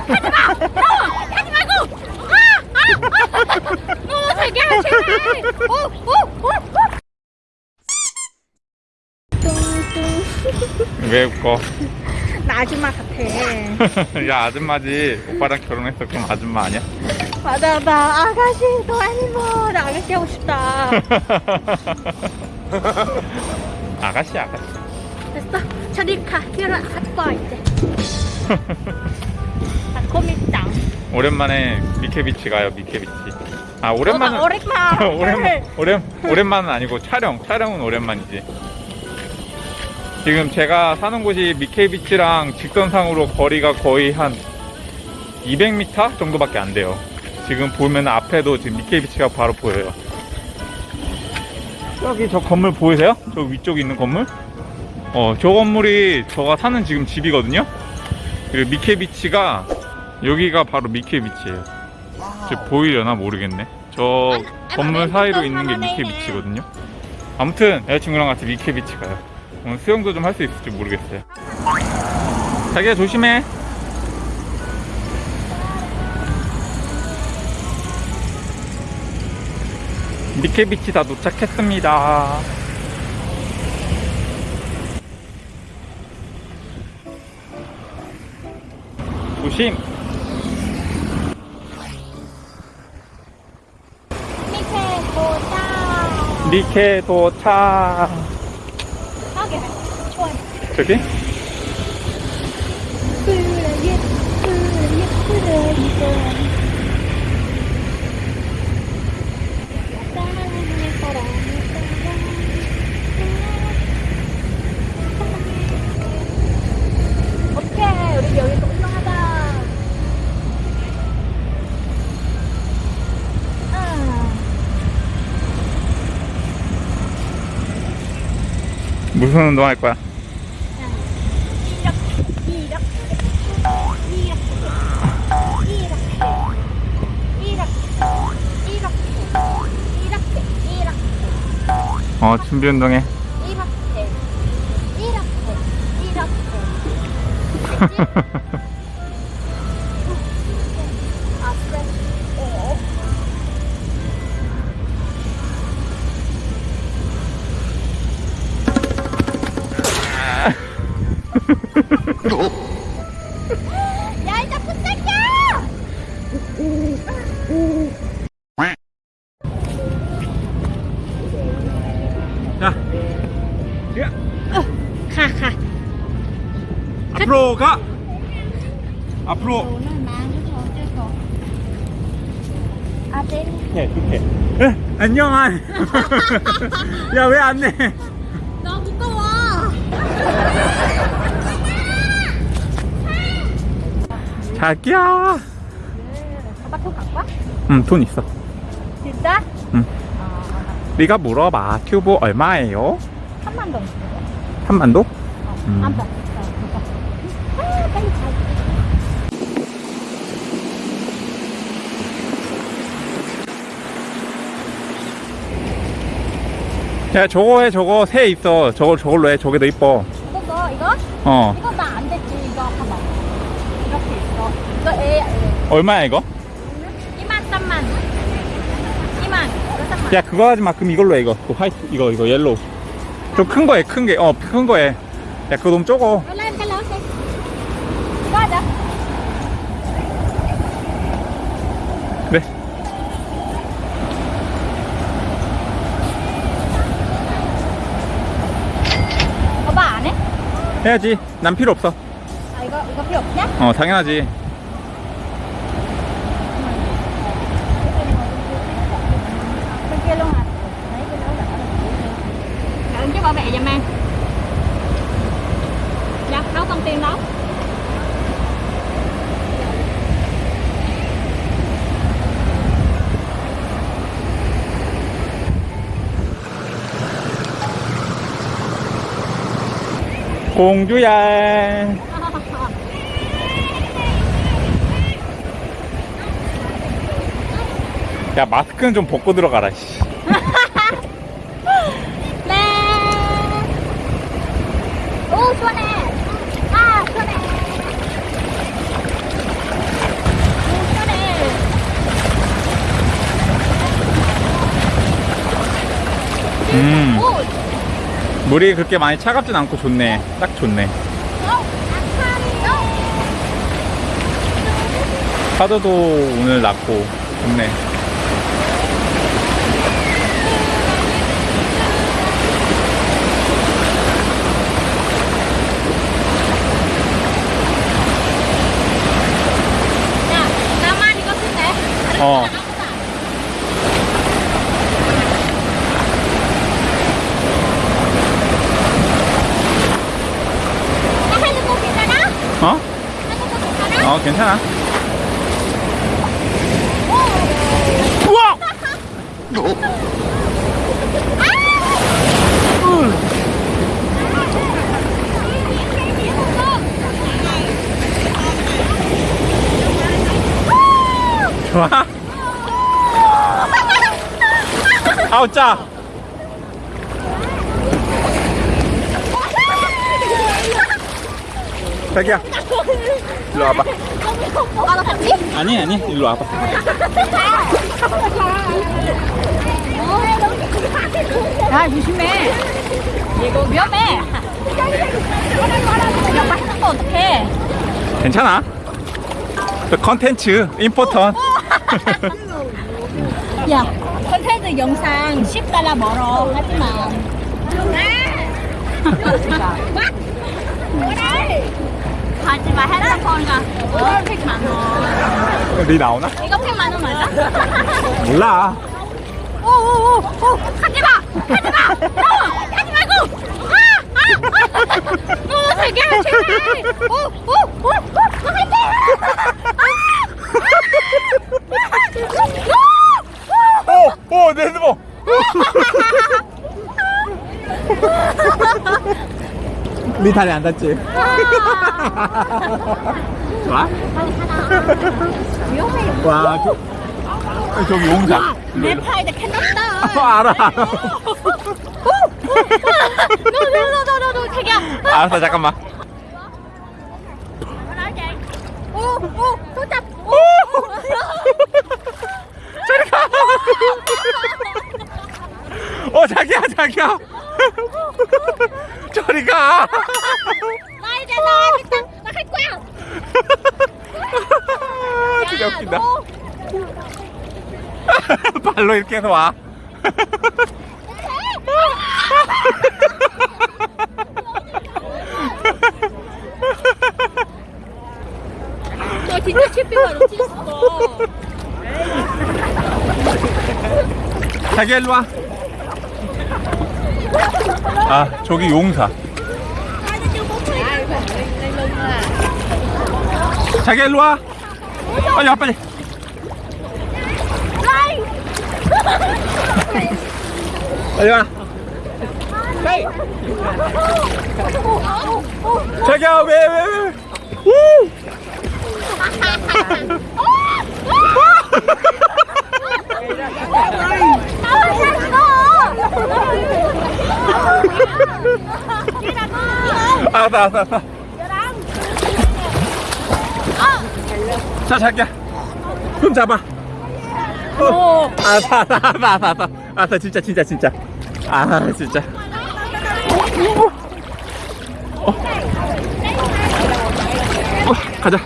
하지 말고! 아! 아! 아! 너무 되게 제발! 오! 오! 오! 오! 왜 웃고? 나 아줌마 같아. 야 아줌마지 오빠랑 결혼했어 그럼 아줌마 아니야? 맞아, 나 아가씨, 너나 아가씨 하고 싶다. 아가씨 아가씨 됐어. 저리 가. 결혼 할 거야, 이제. 나 고민장. 오랜만에 미케비치 가요 미케비치 아 오랜만은 어, 오랜만. 오랜 오랜 오랜만은 아니고 촬영 촬영은 오랜만이지 지금 제가 사는 곳이 미케비치랑 직선상으로 거리가 거의 한 200m 정도밖에 안 돼요 지금 보면 앞에도 지금 미케비치가 바로 보여요 저기 저 건물 보이세요? 저 위쪽에 있는 건물? 어, 저 건물이 저가 사는 지금 집이거든요? 그리고 미케비치가 여기가 바로 미케비치예요. 저 보이려나 모르겠네. 저 건물 사이로 있는 게 미케비치거든요. 아무튼 여자친구랑 같이 미케비치 가요. 오늘 수영도 좀 할 수 있을지 모르겠어요. 자기야 조심해. 미케비치 다 도착했습니다 보자. 미케 도착 하게. 좋아요. 저기? 뿌려예, 뿌려예, 뿌려예. 사랑해, 사랑해, 사랑해. 오케이, 우리 여기서 운동하자. 아. 무슨 운동 할 거야? 어 준비 운동해 이렇게 이렇게 이렇게 자 야. 가, 가. 앞으로 가. 앞으로. 아들 해 이렇게 에, 안녕한 야왜 안 내? 나 무거워. 자기야. 바닥도 갖고 응돈 있어. 진짜? 응. 아, 네가 물어봐 튜브 얼마예요? 3만 동 3만도? 어, 음. 안 돼. 아, 빨리. 야 저거 해 저거 새 있어 저걸 저걸로 해 저게 더 이뻐 이거 너 이거? 어 이거 나 안 됐지 이거 봐봐 이렇게 있어 이거 애, 애. 얼마야 이거? 2만 3만 2만 이거 3만 야 그거 하지 마 그럼 이걸로 해 이거. 그 white 이거 이거 yellow. 좀 큰거해큰게 어 큰거해야 그거 너무 적어. hả? 그래 Có bà 안 해? 해야지. 난 필요 없어. 아 이거 이거 필요 없냐? 어 당연하지 giùm em Dạ, nấu con tiên nấu 공주야 야 마스크는 좀 벗고 들어가라 씨. 시원해. 아 시원해. 음. 물이 그렇게 많이 차갑진 않고 좋네. 딱 좋네. 어, 어. 파도도 오늘 낮고 좋네. 쓸래? 어나 하는 거 괜찮아? 어? 하는 거 괜찮아? 어 괜찮아 우와 좋아 아우 짜 자기야 일로 와봐 아? 아니 아니 일로 와봐 야, 조심해. 이거 위험해. 이거 맞는 거 어떡해. 괜찮아 그 컨텐츠 임포턴 야, 컨텐츠 영상 10달러 멀어. 하지마. 하지마, 핸드폰가. 어, 100만 원. 네 나오나? 이거 100만 원 맞아? 몰라 오오오 오, 하지 마! 하지 마! 너! 하지 말고! 아! 아! 아! 너 되게 제발! 오! 오! 오! 오! 하지 마! 오! 오! 내 핸드폰! 네 다리 안 닿지? 좋아? 위험해. 와, 저, 저기 용사. 내 팔에 캔났다. 아, 알아, 알아. 너너너너너 자기야. 알았어, 잠깐만. 오오 손잡. 오. 저리 가! 어, 자기야, 자기야! 저리 가! 나 이제 나 나갈 거야. 진짜 웃긴다. 너 발로 이렇게 해서 와. 너 진짜 치피가 놓쳤어. 자기야, 일로 와. 아, 저기 용사. 자기야, 일로 와. 빨리 와, 빨리. 빨리 와. 자기야, 왜, 왜, 왜. 우! 알았어, 알았어, 알았어. 자, 자기야. 손 잡아. 어. 알았어, 알았어, 알았어, 알았어. 알았어, 진짜, 진짜, 진짜. 아, 진짜. 어. 어, 가자.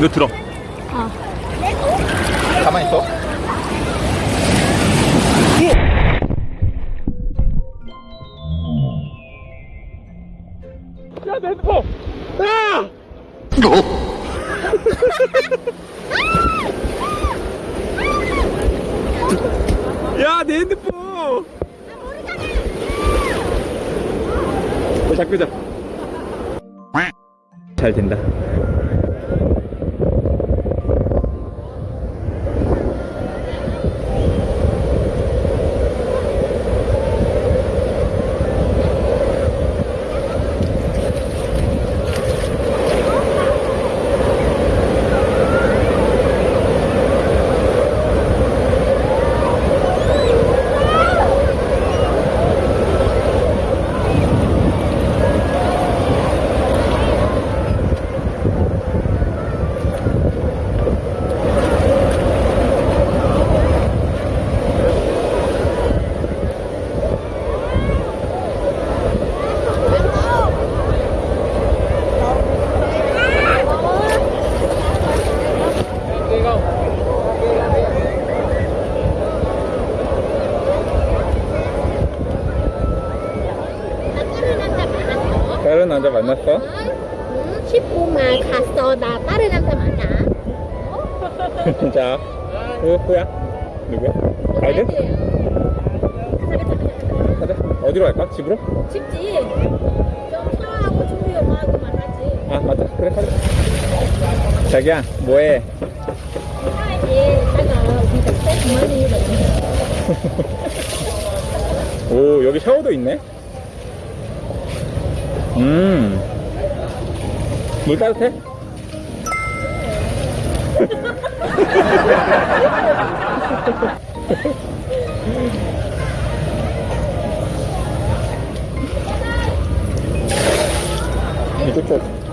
너 들어. 야, 내 핸드폰! 어, 자, 끄자. 잘 된다. 남자 만났어? 응? 19만 갔어. 나 다른 남자 만나. 자, 그 후야 누구야? 가이드? 가자. 어디로 갈까? 집으로? 집지. 좀 샤워하고 준비 엄마하고 만나지. 아 맞다. 그래 가자. 자기야, 뭐해? 오 여기 샤워도 있네. 음. 물 따뜻해? 쪽.